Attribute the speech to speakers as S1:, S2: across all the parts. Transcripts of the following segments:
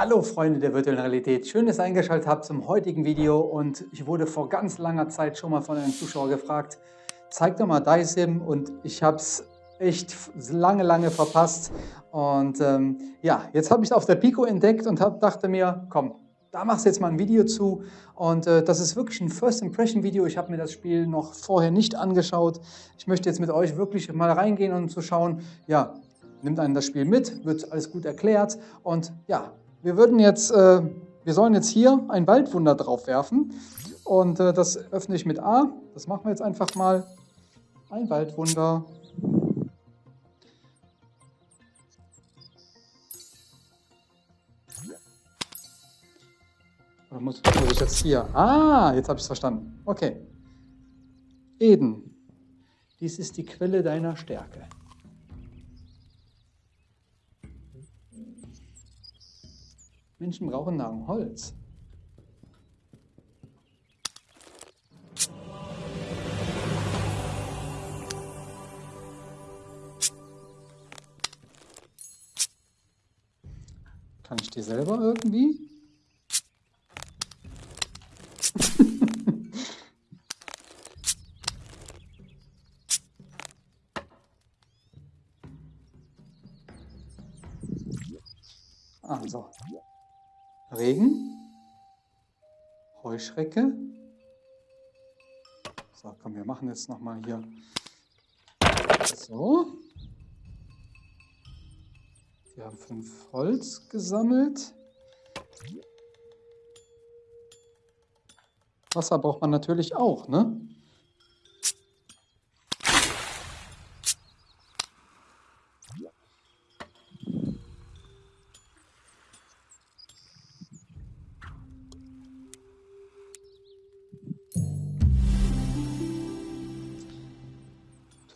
S1: Hallo Freunde der virtuellen Realität, schön, dass ihr eingeschaltet habt zum heutigen Video. Und ich wurde vor ganz langer Zeit schon mal von einem Zuschauer gefragt, zeig doch mal Daisim und ich habe es echt lange, lange verpasst. Und ähm, ja, jetzt habe ich es auf der Pico entdeckt und hab, dachte mir, komm, da machst du jetzt mal ein Video zu. Und äh, das ist wirklich ein First Impression Video. Ich habe mir das Spiel noch vorher nicht angeschaut. Ich möchte jetzt mit euch wirklich mal reingehen und zu schauen, ja, nimmt einen das Spiel mit, wird alles gut erklärt. Und ja, wir würden jetzt, äh, wir sollen jetzt hier ein Waldwunder drauf werfen und äh, das öffne ich mit A. Das machen wir jetzt einfach mal. Ein Waldwunder. Oder muss, muss ich jetzt hier? Ah, jetzt habe ich es verstanden. Okay. Eden, dies ist die Quelle deiner Stärke. Menschen brauchen Nahrung, Holz. Kann ich die selber irgendwie? Regen, Heuschrecke. So, komm, wir machen jetzt nochmal hier. So. Wir haben fünf Holz gesammelt. Wasser braucht man natürlich auch, ne?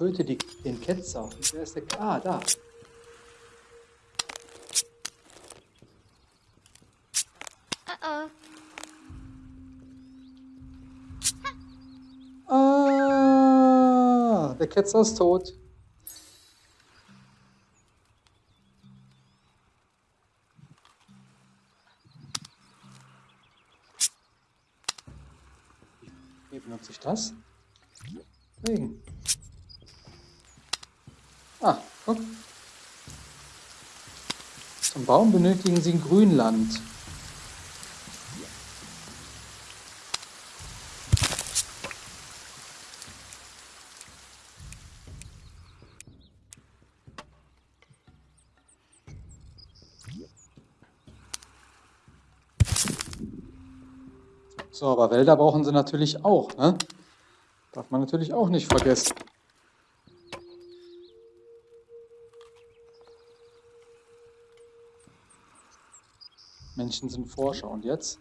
S1: Töte die, den Ketzer. Wer ist der? Ah, da. Uh -oh. Ah, der Ketzer ist tot. Wie benutze ich das? Regen. Ah, guck. Zum Baum benötigen Sie ein Grünland. So, aber Wälder brauchen sie natürlich auch, ne? Darf man natürlich auch nicht vergessen. Menschen sind Forscher. Und jetzt?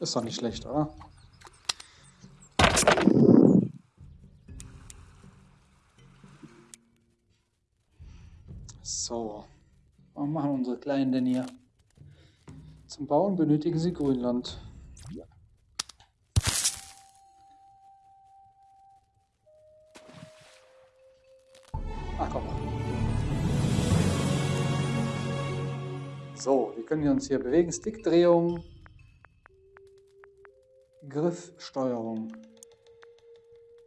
S1: Ist doch nicht schlecht, oder? Kleinen denn hier? Zum Bauen benötigen sie Grünland. Ach komm. So, wir können uns hier bewegen. Stickdrehung, Griffsteuerung.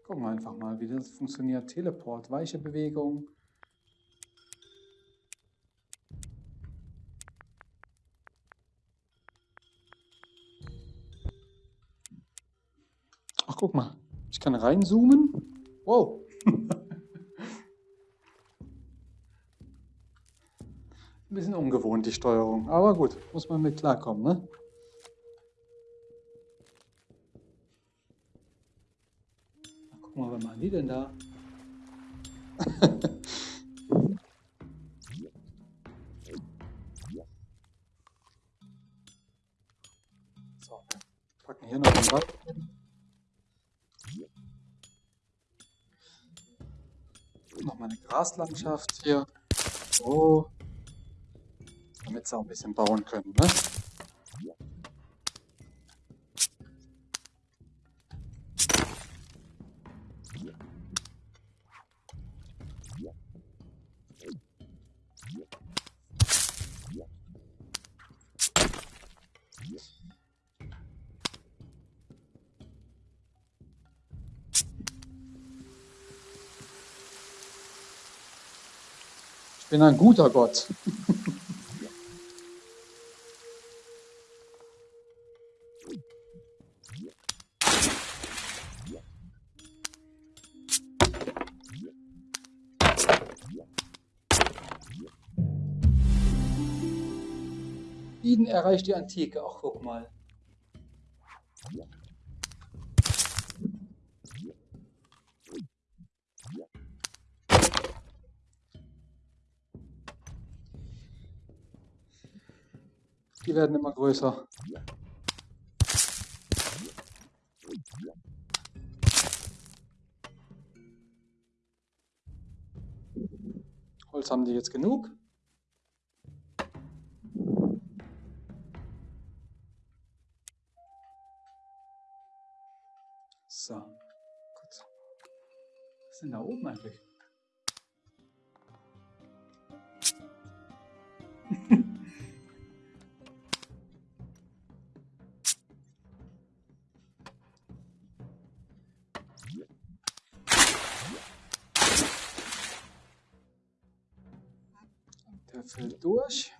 S1: Gucken wir einfach mal, wie das funktioniert. Teleport, weiche Bewegung. Guck mal, ich kann reinzoomen. Wow. Ein bisschen ungewohnt, die Steuerung. Aber gut, muss man mit klarkommen, ne? guck mal, was machen die denn da? so, packen hier noch ein Rad. Graslandschaft hier. So. Damit sie auch ein bisschen bauen können, ne? Ich bin ein guter Gott. Eden erreicht die Antike. Ach, guck mal. Die werden immer größer. Holz haben die jetzt genug. So, gut. Was ist denn da oben eigentlich? Fällt durch.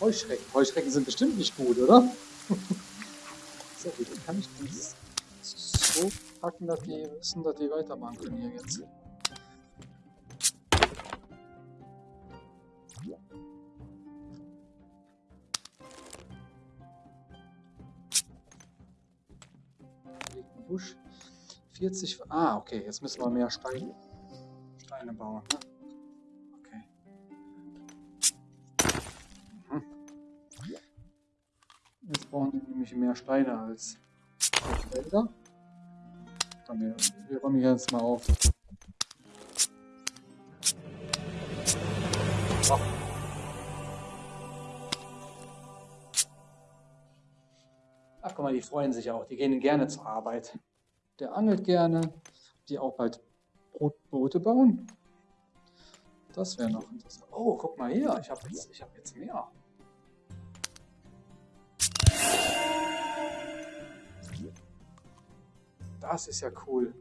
S1: Heuschrecken. Heuschrecken sind bestimmt nicht gut, oder? so, wie kann ich das so packen, dass die wissen, dass die weitermachen können hier jetzt? 40. Ah, okay, jetzt müssen wir mehr Steine, Steine bauen. Ne? Okay. Mhm. Jetzt brauchen wir nämlich mehr Steine als. Dann wir, wir räumen hier jetzt mal auf. Ach guck mal, die freuen sich auch. Die gehen gerne zur Arbeit. Der angelt gerne. Die auch bald Brotboote bauen. Das wäre noch interessant. Oh, guck mal hier. Ich habe jetzt, hab jetzt mehr. Das ist ja cool.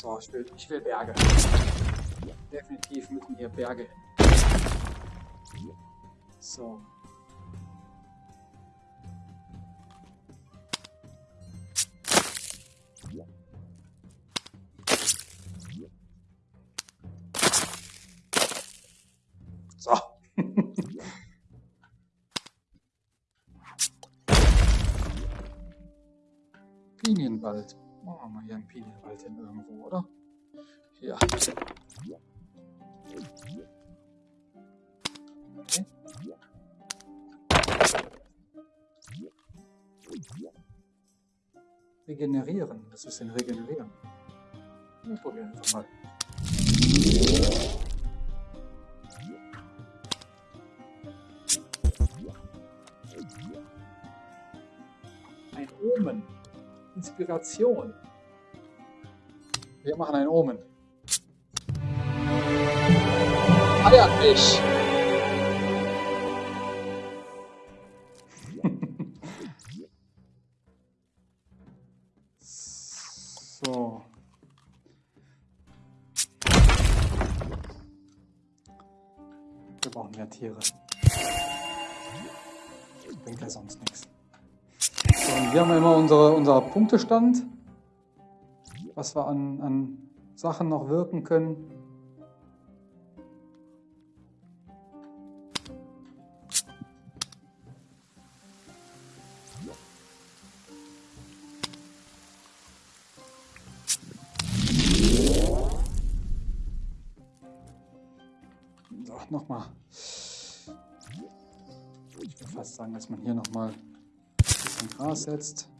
S1: So, ich will, ich will Berge. Definitiv müssen hier Berge hin. So. Pinienwald. Machen wir mal hier einen Pinienwald hin irgendwo, oder? Ja. Okay. Regenerieren. Das ist ein Regenerieren. Wir probieren einfach mal. Ein Omen. Inspiration. Wir machen ein Omen. Eier mich! unsere, unser Punktestand, was wir an, an Sachen noch wirken können. Nochmal. Ich würde fast sagen, dass man hier nochmal ein bisschen Gras setzt.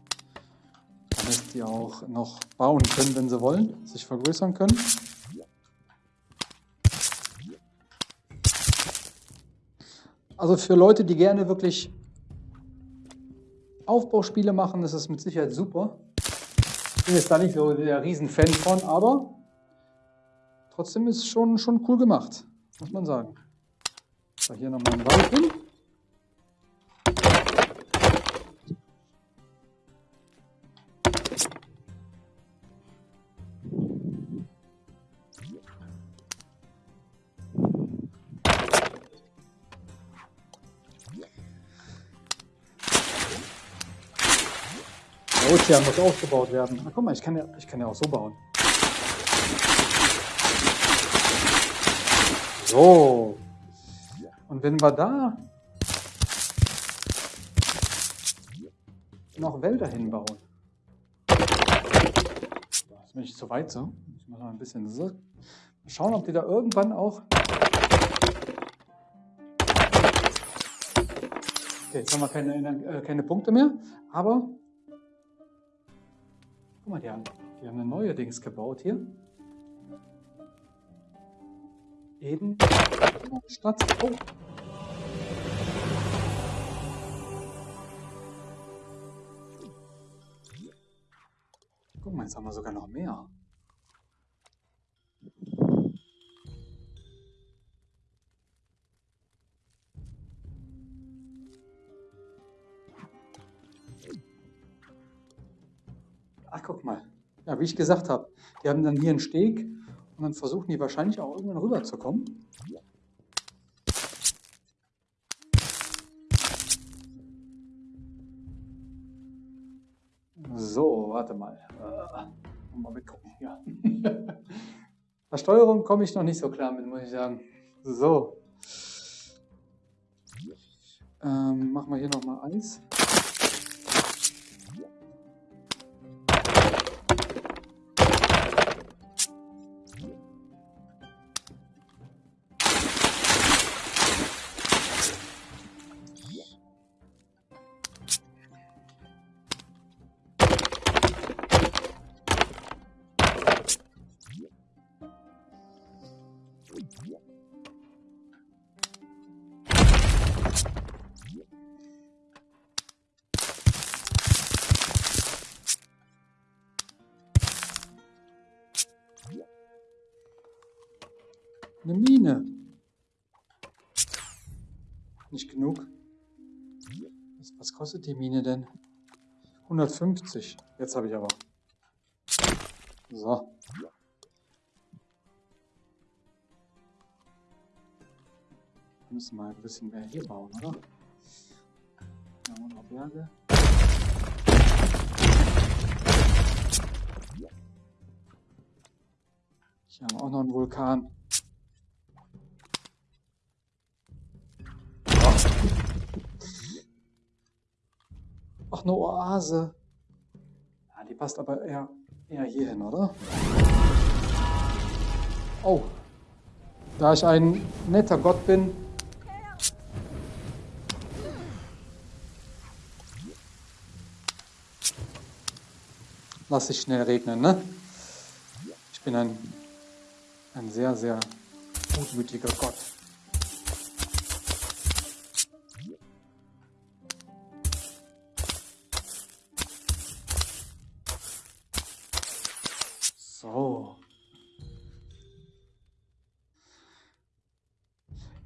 S1: Damit die auch noch bauen können, wenn sie wollen, sich vergrößern können. Also für Leute, die gerne wirklich Aufbauspiele machen, ist es mit Sicherheit super. Ich bin jetzt da nicht so der Riesenfan von, aber trotzdem ist es schon, schon cool gemacht, muss man sagen. So, hier nochmal ein Wald hin. Ozean muss aufgebaut werden. Na, guck mal, ich kann, ja, ich kann ja auch so bauen. So. Und wenn wir da noch Wälder hinbauen. Jetzt bin ich zu weit so. Ich muss mal ein bisschen so. Mal schauen, ob die da irgendwann auch. Okay, jetzt haben wir keine, äh, keine Punkte mehr, aber Guck mal, die haben, die haben eine neue Dings gebaut hier. Eben Stadt. Oh. Guck mal, jetzt haben wir sogar noch mehr. Guck mal. Ja, wie ich gesagt habe, die haben dann hier einen Steg und dann versuchen die wahrscheinlich auch irgendwann rüberzukommen. So, warte mal. Äh, mal mitgucken hier. Bei Steuerung komme ich noch nicht so klar mit, muss ich sagen. So. Ähm, machen wir hier nochmal Eis. Kostet die Mine denn? 150. Jetzt habe ich aber. So. Wir müssen mal ein bisschen mehr hier bauen, oder? Da haben wir noch Berge. Hier haben auch noch einen Vulkan. Ach, eine Oase. Ja, die passt aber eher, eher hier hin, oder? Oh. Da ich ein netter Gott bin, lasse ich schnell regnen, ne? Ich bin ein, ein sehr, sehr gutmütiger Gott.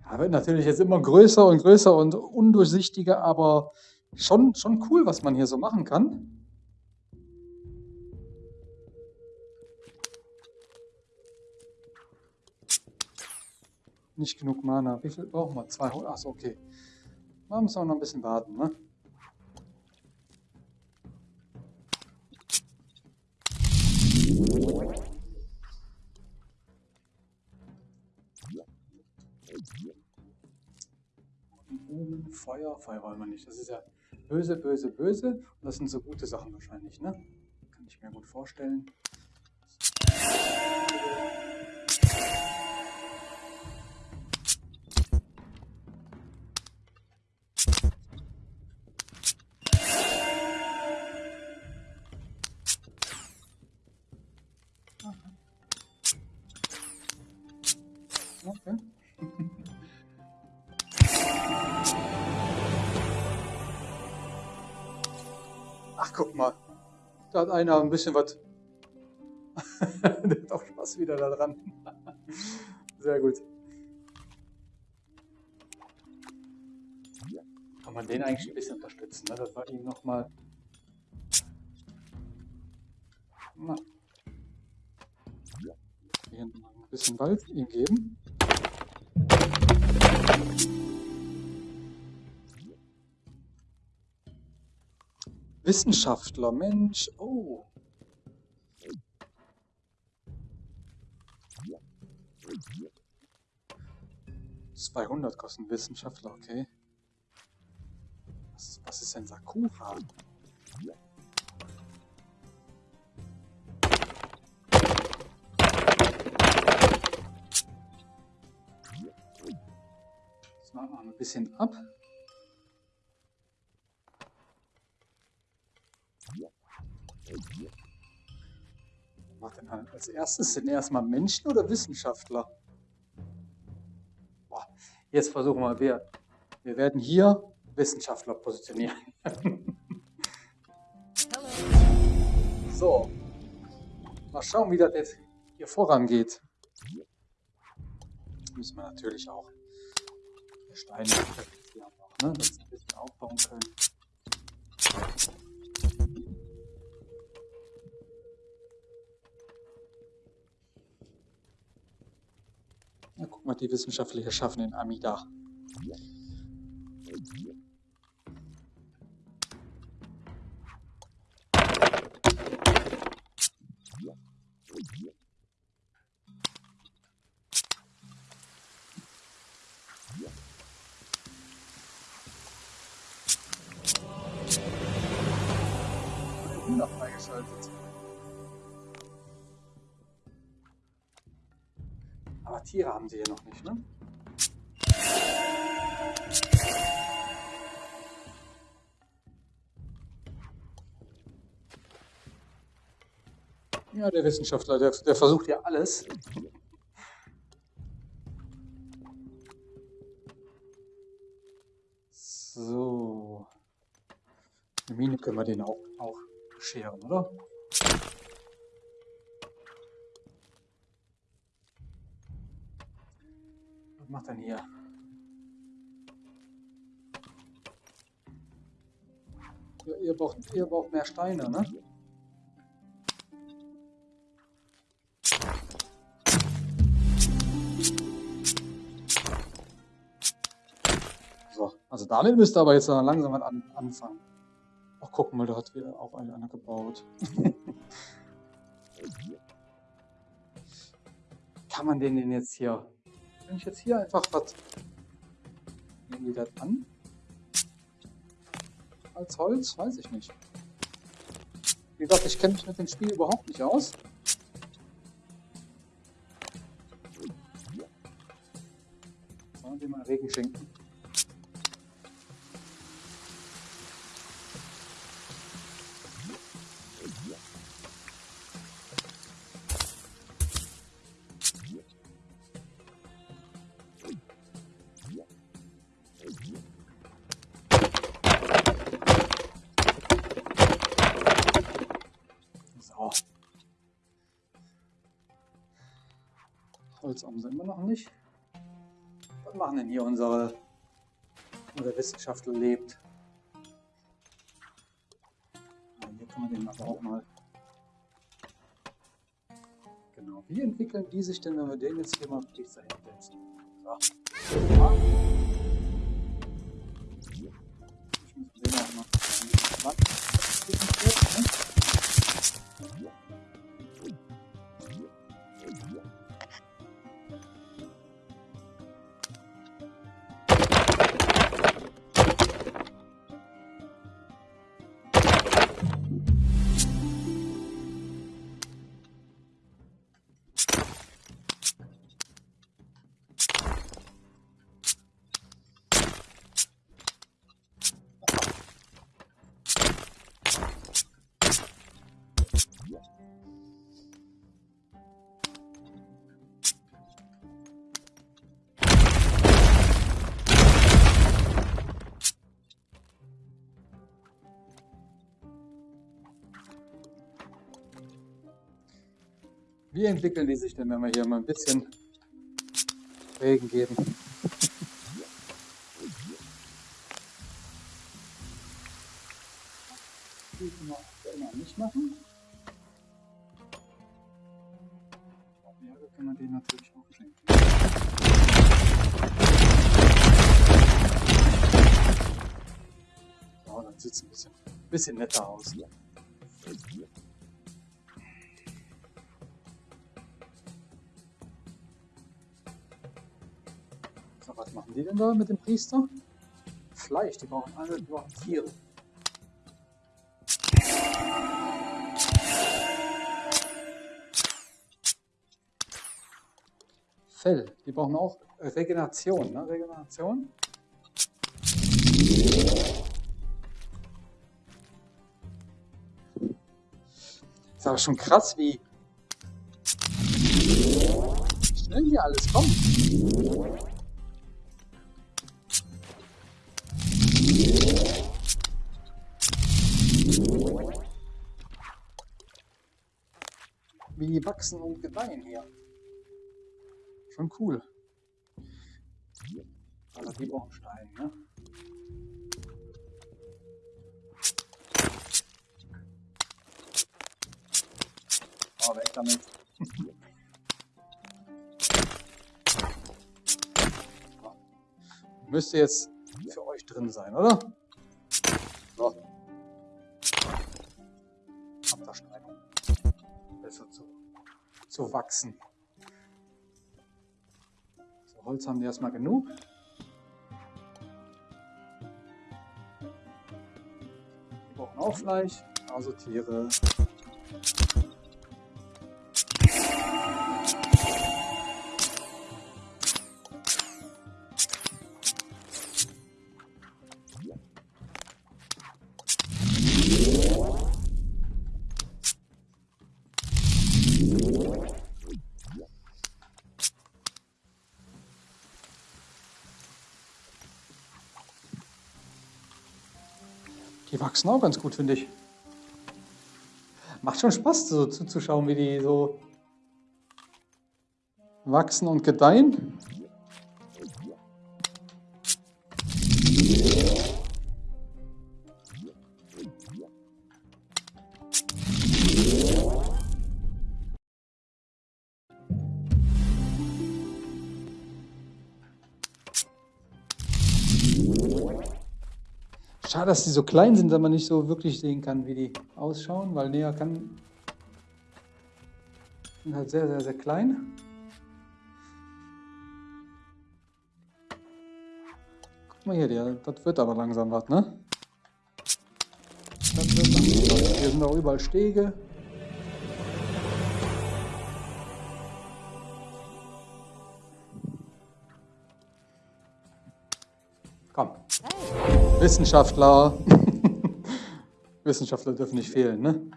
S1: Ja, wird natürlich jetzt immer größer und größer und undurchsichtiger, aber schon, schon cool, was man hier so machen kann. Nicht genug Mana. Wie viel brauchen wir? 200. Achso, okay. Da müssen wir noch ein bisschen warten, ne? Feuer, Feuer wollen wir nicht. Das ist ja böse, böse, böse. Und das sind so gute Sachen wahrscheinlich, ne? Kann ich mir gut vorstellen. Ach, guck mal. Da hat einer ein bisschen was. Der hat auch Spaß wieder da dran. Sehr gut. Kann man den eigentlich ein bisschen unterstützen, ne? dass wir ihm nochmal. Hier ein bisschen Wald ihm geben. Wissenschaftler, Mensch, oh. Zweihundert kosten Wissenschaftler, okay. Was, was ist denn Sakura? Das machen wir ein bisschen ab. Macht denn als erstes sind erstmal Menschen oder Wissenschaftler? Boah, jetzt versuchen wir, wir, wir werden hier Wissenschaftler positionieren. so, mal schauen, wie das jetzt hier vorangeht. Müssen wir natürlich auch Steine noch, ne, dass wir ein bisschen aufbauen können. Na, guck mal, die Wissenschaftler schaffen den Amida. Hühner freigeschaltet. Tiere haben sie hier noch nicht, ne? Ja, der Wissenschaftler, der, der versucht ja alles. So. Eine Mine können wir den auch, auch scheren, oder? Was macht denn hier? Ja, ihr, braucht, ihr braucht mehr Steine, ne? So, also damit müsst ihr aber jetzt langsam mal an, anfangen. Ach, guck mal, da hat wieder auch einer gebaut. Kann man den denn jetzt hier... Wenn ich jetzt hier einfach was... Nehmen die das an? Als Holz? Weiß ich nicht. Wie gesagt, ich kenne mich mit dem Spiel überhaupt nicht aus. Sollen wir mal Regen schenken? Holz haben sie immer noch nicht. Was machen denn hier unsere, unser Wissenschaftler lebt? Hier kann man den aber auch mal. Genau. Wie entwickeln die sich denn, wenn wir den jetzt hier mal richtig hinsetzen? So. Ja. Ich Wie entwickeln die sich denn, wenn wir hier mal ein bisschen Regen geben? Die können wir nicht machen. Meere kann man den natürlich auch schenken. Ja, dann sieht ein bisschen, bisschen netter aus. Was machen die denn da mit dem Priester? Fleisch, die brauchen alle, die brauchen Tiere. Fell, die brauchen auch Regeneration, ne? Regeneration. Ist aber schon krass, wie schnell hier alles kommt. Wachsen und gedeihen hier. Schon cool. Aber die brauchen Stein, ne? Oh, weg damit. Müsste jetzt für euch drin sein, oder? So. Stein besser zu, zu wachsen. So, Holz haben die erstmal genug. Die brauchen auch Fleisch, also Tiere. Die wachsen auch ganz gut, finde ich. Macht schon Spaß, so zuzuschauen, wie die so wachsen und gedeihen. Schade, dass die so klein sind, dass man nicht so wirklich sehen kann, wie die ausschauen, weil näher kann... sind halt sehr, sehr, sehr klein. Guck mal hier, der, das wird aber langsam was, ne? Das wird langsam was. Hier sind auch überall Stege. Wissenschaftler. Wissenschaftler dürfen nicht fehlen, ne?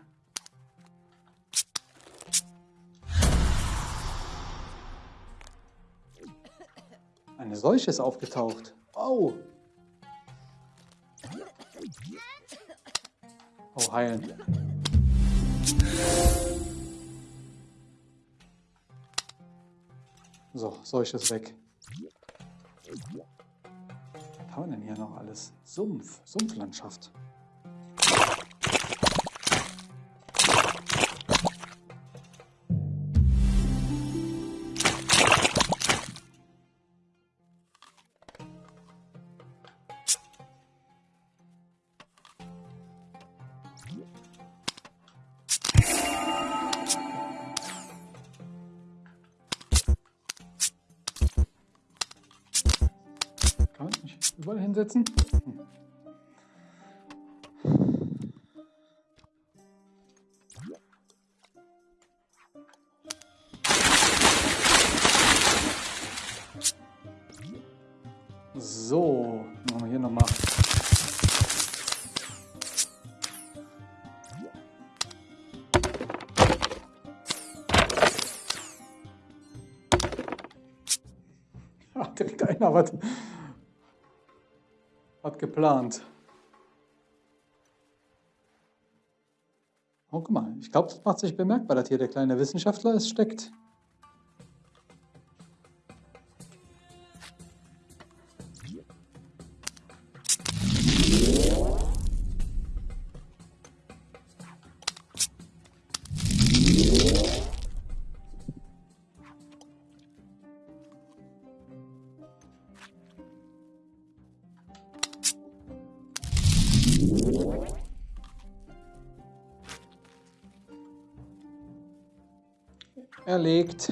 S1: Eine Seuche ist aufgetaucht. Oh. Oh, heilen. So, Seuche ist weg haben wir denn hier noch alles? Sumpf, Sumpflandschaft. Hinsetzen. So, machen wir hier nochmal. Ach, direkt einer hat geplant. Oh, guck mal, ich glaube, das macht sich bemerkbar, dass hier der kleine Wissenschaftler es steckt. Erlegt.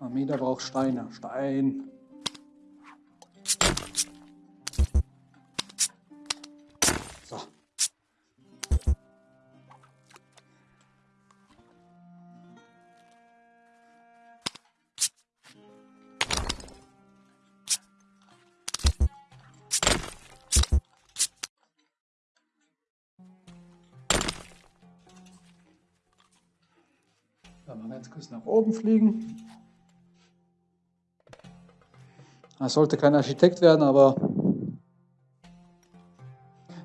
S1: Amida braucht Steine. Stein. Nach oben fliegen. Das sollte kein Architekt werden, aber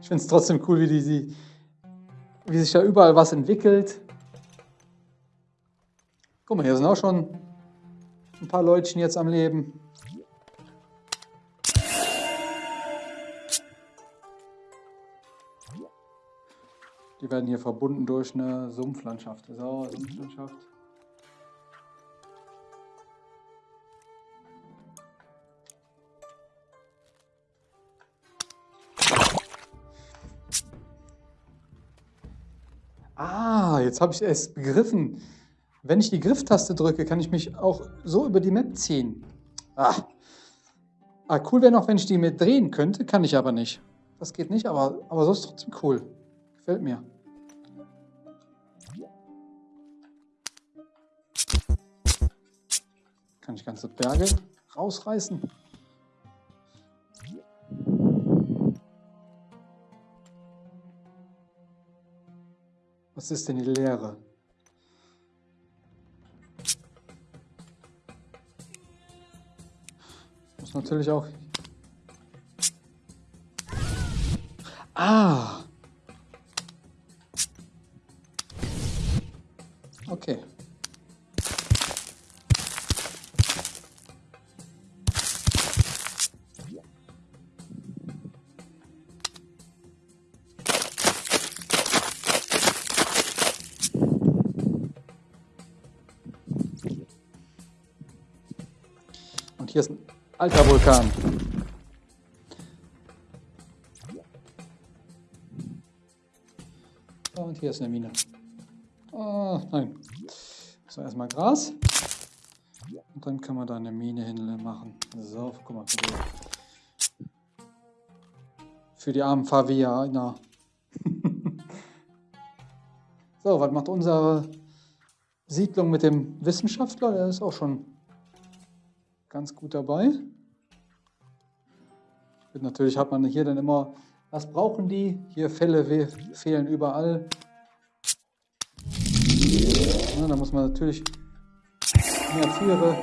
S1: ich finde es trotzdem cool, wie, die, wie sich da überall was entwickelt. Guck mal, hier sind auch schon ein paar Leutchen jetzt am Leben. Die werden hier verbunden durch eine Sumpflandschaft. So, Sumpflandschaft. Jetzt habe ich es begriffen. Wenn ich die Grifftaste drücke, kann ich mich auch so über die Map ziehen. Ah, ah cool wäre noch, wenn ich die mit drehen könnte, kann ich aber nicht. Das geht nicht, aber, aber so ist trotzdem cool. Gefällt mir. Kann ich ganze Berge rausreißen. Was ist denn die Lehre? Muss natürlich auch... Ah! Alter Vulkan. Und hier ist eine Mine. Oh, nein. So, erstmal Gras. Und dann kann man da eine Mine hin machen. So, guck mal. Für die, für die armen Favianer. so, was macht unsere Siedlung mit dem Wissenschaftler? Der ist auch schon ganz gut dabei. Natürlich hat man hier dann immer, was brauchen die? Hier Fälle fehlen überall. Ja, da muss man natürlich mehr Tiere.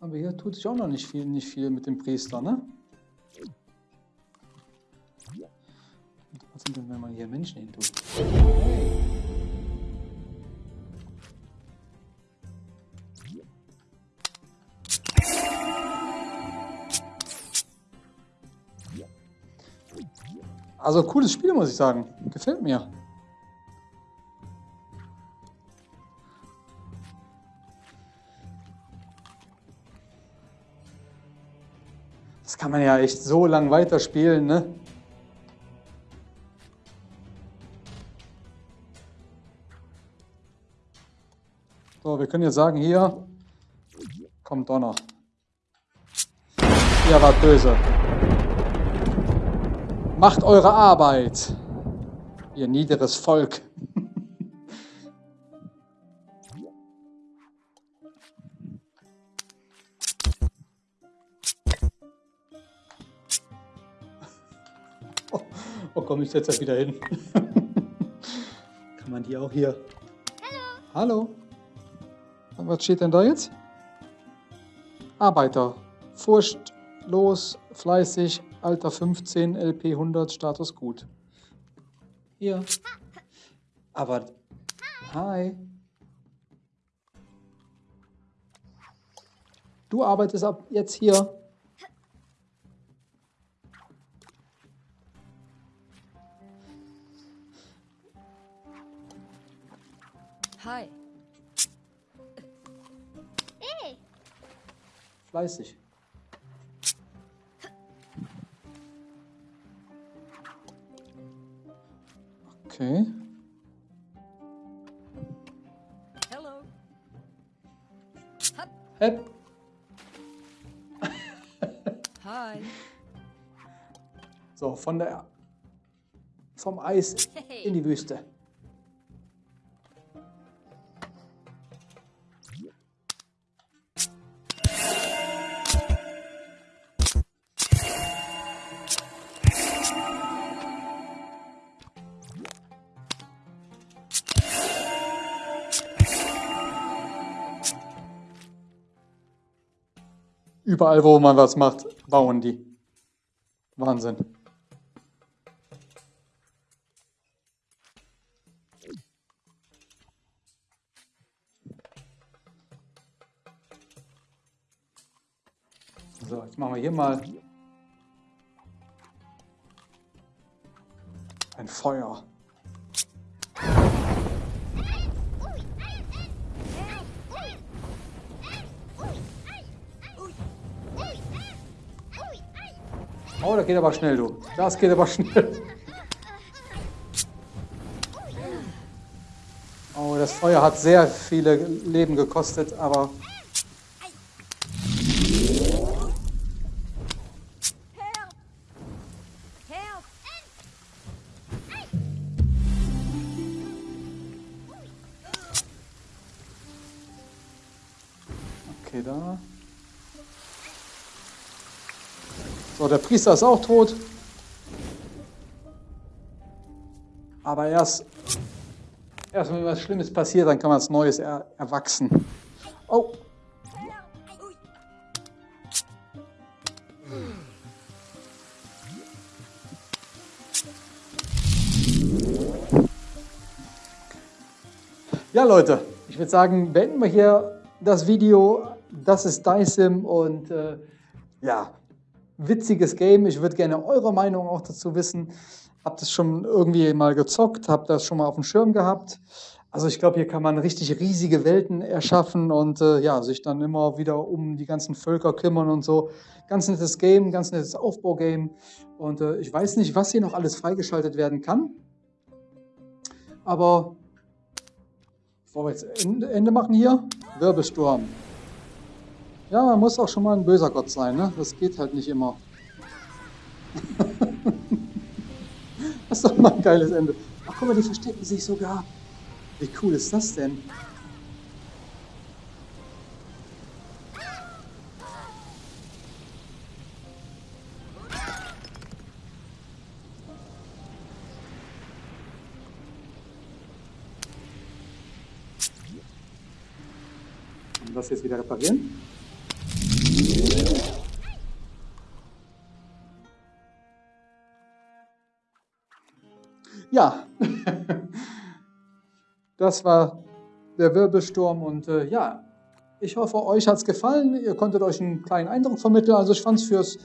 S1: Aber hier tut sich auch noch nicht viel, nicht viel mit dem Priester, ne? Was sind denn, wenn man hier Menschen hin tut? Also cooles Spiel, muss ich sagen. Gefällt mir. Das kann man ja echt so lang weiterspielen, ne? So, wir können jetzt sagen, hier kommt Donner. Ihr wart böse. Macht eure Arbeit, ihr niederes Volk. oh, oh komm, ich setze wieder hin. Kann kann man die auch hier... Hallo. Hallo. Was steht denn da jetzt? Arbeiter. Furchtlos, fleißig, Alter 15, LP 100, Status gut. Hier. Aber... Hi. Du arbeitest ab jetzt hier.
S2: Hi.
S3: Hey.
S1: Fleißig. Okay.
S2: Hello.
S1: Hep.
S2: Hi.
S1: So, von der vom Eis in die Wüste. Überall, wo man was macht, bauen die. Wahnsinn. So, jetzt machen wir hier mal ein Feuer. Oh, das geht aber schnell, du. Das geht aber schnell. Oh, das Feuer hat sehr viele Leben gekostet, aber... der Priester ist auch tot. Aber erst, erst wenn was Schlimmes passiert, dann kann was Neues er, erwachsen. Oh, Ja, Leute, ich würde sagen, beenden wir hier das Video. Das ist Dysim und äh, ja, witziges Game. Ich würde gerne eure Meinung auch dazu wissen. Habt ihr es schon irgendwie mal gezockt? Habt ihr das schon mal auf dem Schirm gehabt? Also ich glaube, hier kann man richtig riesige Welten erschaffen und äh, ja, sich dann immer wieder um die ganzen Völker kümmern und so. Ganz nettes Game, ganz nettes Aufbaugame. Und äh, ich weiß nicht, was hier noch alles freigeschaltet werden kann. Aber bevor wir jetzt Ende machen hier, Wirbelsturm. Ja, man muss auch schon mal ein böser Gott sein, ne? Das geht halt nicht immer. das ist doch mal ein geiles Ende. Ach guck mal, die verstecken sich sogar. Wie cool ist das denn? Und das jetzt wieder reparieren. Ja, das war der Wirbelsturm und äh, ja, ich hoffe, euch hat es gefallen. Ihr konntet euch einen kleinen Eindruck vermitteln. Also ich fand es fürs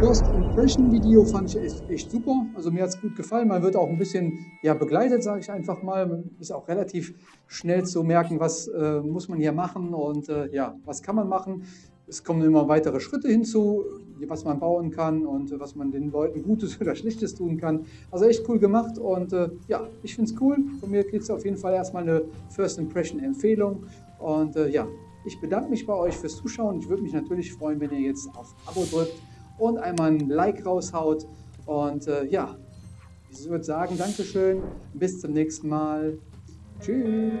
S1: First Impression Video fand ich echt, echt super. Also mir hat es gut gefallen. Man wird auch ein bisschen ja, begleitet, sage ich einfach mal. Man ist auch relativ schnell zu merken, was äh, muss man hier machen und äh, ja, was kann man machen. Es kommen immer weitere Schritte hinzu, was man bauen kann und was man den Leuten Gutes oder Schlechtes tun kann. Also echt cool gemacht und äh, ja, ich finde es cool. Von mir kriegt es auf jeden Fall erstmal eine First Impression Empfehlung. Und äh, ja, ich bedanke mich bei euch fürs Zuschauen. Ich würde mich natürlich freuen, wenn ihr jetzt auf Abo drückt und einmal ein Like raushaut. Und äh, ja, ich würde sagen, Dankeschön, bis zum nächsten Mal. Tschüss.